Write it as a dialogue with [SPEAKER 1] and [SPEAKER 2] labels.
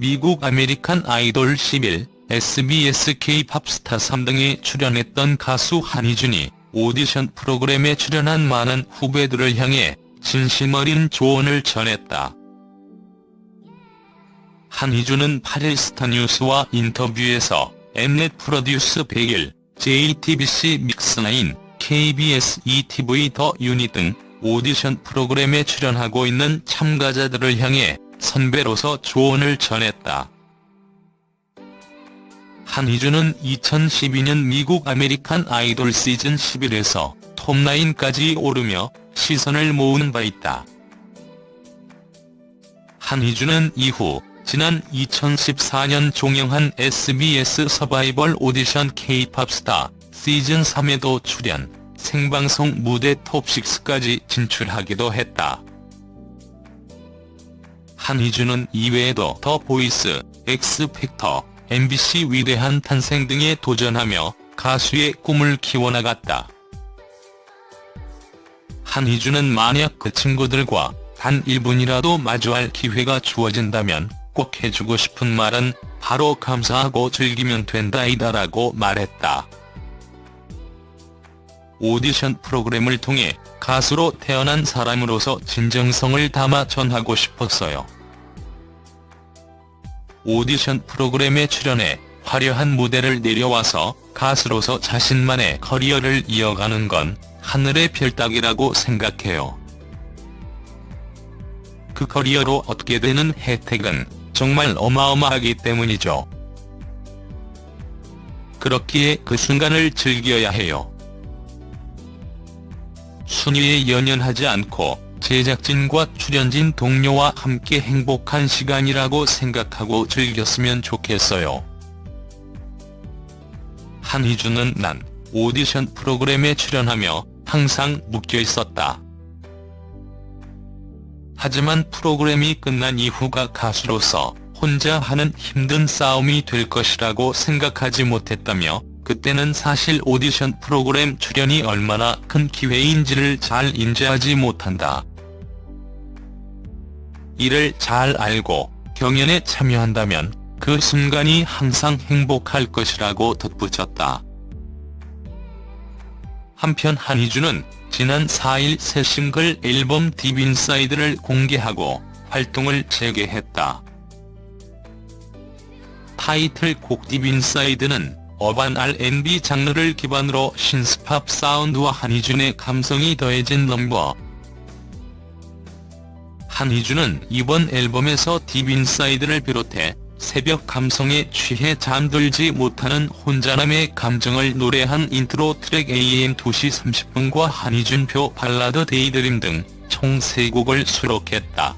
[SPEAKER 1] 미국 American Idol 11, SBS K-pop Star 3 등에 출연했던 가수 한희준이 오디션 프로그램에 출연한 많은 후배들을 향해 진심 어린 조언을 전했다. 한희준은 8일 스타뉴스와 인터뷰에서 Mnet Produce 101, JTBC Mix9, KBS ETV The Unit 등 오디션 프로그램에 출연하고 있는 참가자들을 향해 선배로서 조언을 전했다. 한희준은 2012년 미국 American Idol 시즌 11에서 톱9까지 오르며 시선을 모은 바 있다. 한희준은 이후 지난 2014년 종영한 SBS 서바이벌 오디션 K-pop Star 시즌 3에도 출연, 생방송 무대 톱6까지 진출하기도 했다. 한희준은 이외에도 The Voice, X Factor, MBC 위대한 탄생 등에 도전하며 가수의 꿈을 키워나갔다. 한희준은 만약 그 친구들과 단 1분이라도 마주할 기회가 주어진다면 꼭 해주고 싶은 말은 바로 감사하고 즐기면 된다이다라고 말했다. 오디션 프로그램을 통해 가수로 태어난 사람으로서 진정성을 담아 전하고 싶었어요. 오디션 프로그램에 출연해 화려한 무대를 내려와서 가수로서 자신만의 커리어를 이어가는 건 하늘의 별 따기라고 생각해요. 그 커리어로 얻게 되는 혜택은 정말 어마어마하기 때문이죠. 그렇기에 그 순간을 즐겨야 해요. 순위에 연연하지 않고 제작진과 출연진 동료와 함께 행복한 시간이라고 생각하고 즐겼으면 좋겠어요. 한희준은 난 오디션 프로그램에 출연하며 항상 묶여 있었다. 하지만 프로그램이 끝난 이후가 가수로서 혼자 하는 힘든 싸움이 될 것이라고 생각하지 못했다며 그때는 사실 오디션 프로그램 출연이 얼마나 큰 기회인지를 잘 인지하지 못한다. 이를 잘 알고 경연에 참여한다면 그 순간이 항상 행복할 것이라고 덧붙였다. 한편 한희준은 지난 4일 새 싱글 앨범 Deep Inside를 공개하고 활동을 재개했다. 타이틀곡 Deep Inside는 urban R&B 장르를 기반으로 신스팝 사운드와 한희준의 감성이 더해진 넘버. 한희준은 이번 앨범에서 Deep Inside를 비롯해 새벽 감성에 취해 잠들지 못하는 혼자남의 감정을 노래한 인트로 트랙 AM 2시 30분과 한희준표 발라드 데이드림 등 총 3곡을 수록했다.